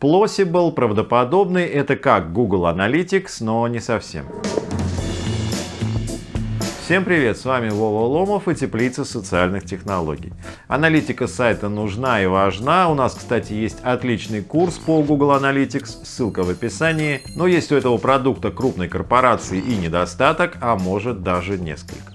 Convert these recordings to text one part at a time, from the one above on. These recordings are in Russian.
Plausible, правдоподобный, это как Google Analytics, но не совсем. Всем привет, с вами Вова Ломов и Теплица социальных технологий. Аналитика сайта нужна и важна. У нас, кстати, есть отличный курс по Google Analytics, ссылка в описании. Но есть у этого продукта крупной корпорации и недостаток, а может даже несколько.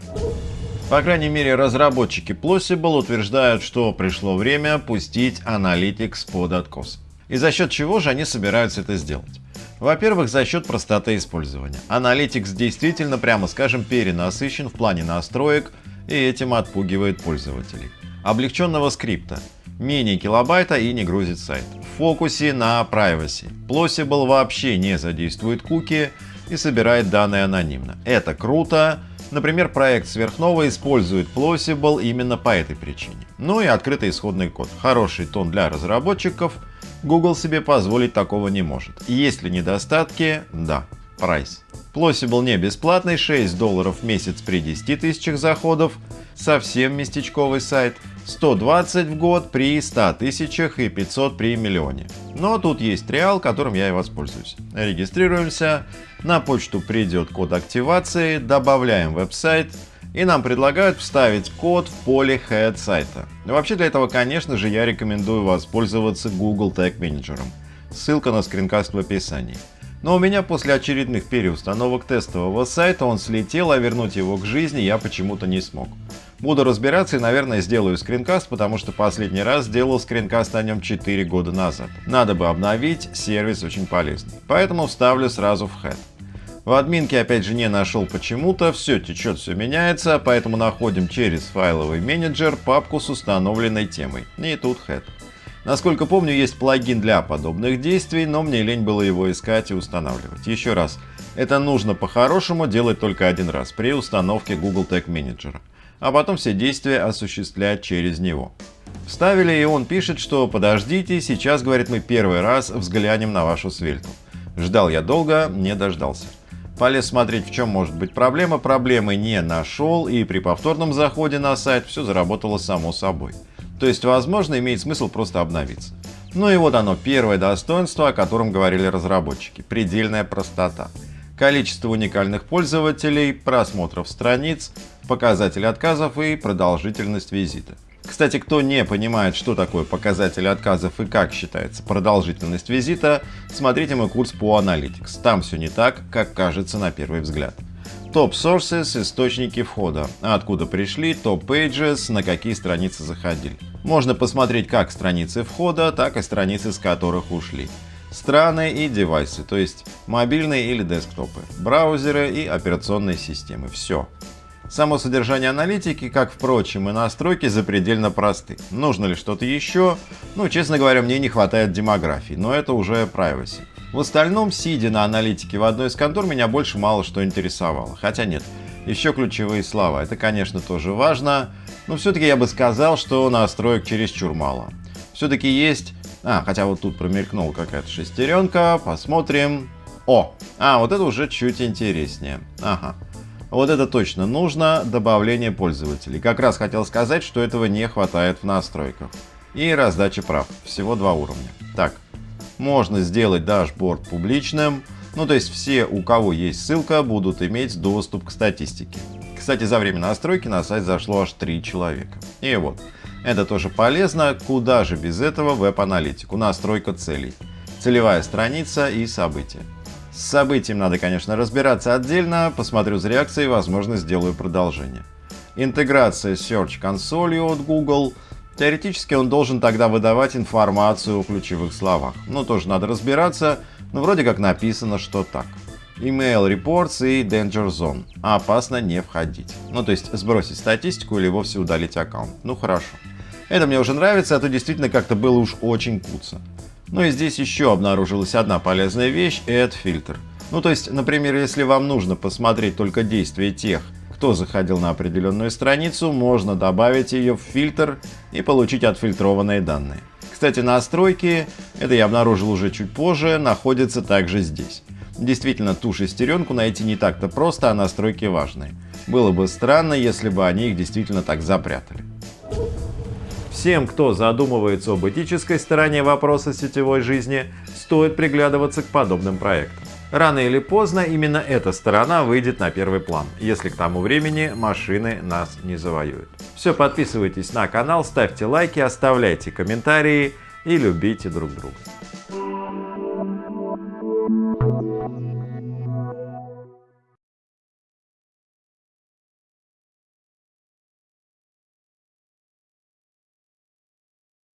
По крайней мере, разработчики Plausible утверждают, что пришло время пустить Analytics под откос. И за счет чего же они собираются это сделать? Во-первых, за счет простоты использования. Analytics действительно, прямо скажем, перенасыщен в плане настроек и этим отпугивает пользователей. Облегченного скрипта. Менее килобайта и не грузит сайт. В фокусе на privacy. Plausible вообще не задействует куки и собирает данные анонимно. Это круто. Например, проект Сверхнова использует Plausible именно по этой причине. Ну и открытый исходный код. Хороший тон для разработчиков – Google себе позволить такого не может. Есть ли недостатки? Да. Прайс. Plausible не бесплатный, 6 долларов в месяц при 10 тысячах заходов, совсем местечковый сайт, 120 в год при 100 тысячах и 500 при миллионе. Но тут есть триал, которым я и воспользуюсь. Регистрируемся, на почту придет код активации, добавляем веб-сайт, и нам предлагают вставить код в поле head сайта. Вообще для этого, конечно же, я рекомендую воспользоваться Google Tag Manager. Ссылка на скринкаст в описании. Но у меня после очередных переустановок тестового сайта он слетел, а вернуть его к жизни я почему-то не смог. Буду разбираться и, наверное, сделаю скринкаст, потому что последний раз сделал скринкаст о нем 4 года назад. Надо бы обновить, сервис очень полезный. Поэтому вставлю сразу в head. В админке опять же не нашел почему-то, все течет, все меняется, поэтому находим через файловый менеджер папку с установленной темой. И тут head. Насколько помню, есть плагин для подобных действий, но мне лень было его искать и устанавливать. Еще раз, это нужно по-хорошему делать только один раз при установке Google Tag Manager, а потом все действия осуществлять через него. Вставили, и он пишет, что подождите, сейчас, говорит, мы первый раз взглянем на вашу свельту. Ждал я долго, не дождался. Полез смотреть, в чем может быть проблема, проблемы не нашел, и при повторном заходе на сайт все заработало само собой. То есть, возможно, имеет смысл просто обновиться. Ну и вот оно, первое достоинство, о котором говорили разработчики – предельная простота. Количество уникальных пользователей, просмотров страниц, показатели отказов и продолжительность визита. Кстати, кто не понимает, что такое показатели отказов и как считается продолжительность визита, смотрите мой курс по Analytics. Там все не так, как кажется на первый взгляд. Топ Sources – источники входа, откуда пришли, топ Pages – на какие страницы заходили. Можно посмотреть как страницы входа, так и страницы, с которых ушли. Страны и девайсы, то есть мобильные или десктопы, браузеры и операционные системы. Все. Само содержание аналитики, как впрочем и настройки, запредельно просты. Нужно ли что-то еще? Ну, честно говоря, мне не хватает демографии, но это уже privacy. В остальном, сидя на аналитике в одной из контор, меня больше мало что интересовало. Хотя нет, еще ключевые слова. Это, конечно, тоже важно, но все-таки я бы сказал, что настроек чересчур мало. Все-таки есть... А, хотя вот тут промелькнула какая-то шестеренка, посмотрим. О, а, вот это уже чуть интереснее. Ага. Вот это точно нужно, добавление пользователей. Как раз хотел сказать, что этого не хватает в настройках. И раздача прав. Всего два уровня. Так, можно сделать дашборд публичным. Ну, то есть все, у кого есть ссылка, будут иметь доступ к статистике. Кстати, за время настройки на сайт зашло аж 3 человека. И вот, это тоже полезно. Куда же без этого веб-аналитику? Настройка целей. Целевая страница и события. С событием надо, конечно, разбираться отдельно, посмотрю с реакцией, возможно, сделаю продолжение. Интеграция с Search консолью от Google. Теоретически он должен тогда выдавать информацию о ключевых словах. Ну, тоже надо разбираться, но вроде как написано, что так. Email Reports и Danger Zone. Опасно не входить. Ну, то есть сбросить статистику или вовсе удалить аккаунт. Ну, хорошо. Это мне уже нравится, а то действительно как-то было уж очень куца. Ну и здесь еще обнаружилась одна полезная вещь – Add фильтр. Ну то есть, например, если вам нужно посмотреть только действия тех, кто заходил на определенную страницу, можно добавить ее в фильтр и получить отфильтрованные данные. Кстати, настройки, это я обнаружил уже чуть позже, находятся также здесь. Действительно, ту шестеренку найти не так-то просто, а настройки важные. Было бы странно, если бы они их действительно так запрятали. Всем, кто задумывается об этической стороне вопроса сетевой жизни, стоит приглядываться к подобным проектам. Рано или поздно именно эта сторона выйдет на первый план, если к тому времени машины нас не завоюют. Все, подписывайтесь на канал, ставьте лайки, оставляйте комментарии и любите друг друга.